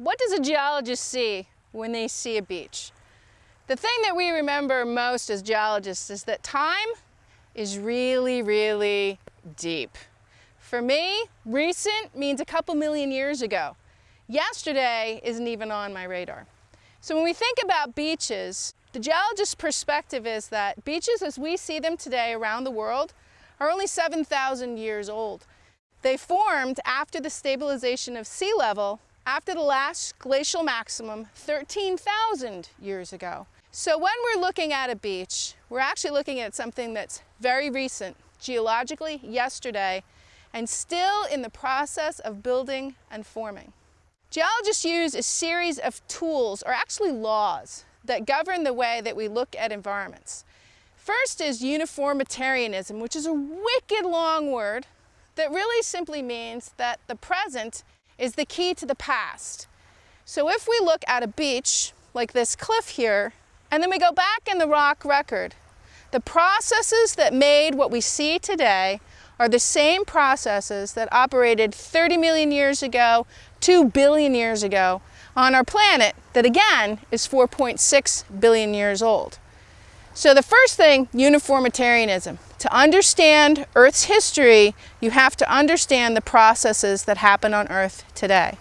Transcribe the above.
What does a geologist see when they see a beach? The thing that we remember most as geologists is that time is really, really deep. For me, recent means a couple million years ago. Yesterday isn't even on my radar. So when we think about beaches, the geologist's perspective is that beaches as we see them today around the world are only 7,000 years old. They formed after the stabilization of sea level after the last glacial maximum 13,000 years ago. So when we're looking at a beach, we're actually looking at something that's very recent, geologically yesterday, and still in the process of building and forming. Geologists use a series of tools, or actually laws, that govern the way that we look at environments. First is uniformitarianism, which is a wicked long word that really simply means that the present is the key to the past. So if we look at a beach, like this cliff here, and then we go back in the rock record, the processes that made what we see today are the same processes that operated 30 million years ago, 2 billion years ago on our planet that again is 4.6 billion years old. So the first thing, uniformitarianism. To understand Earth's history, you have to understand the processes that happen on Earth today.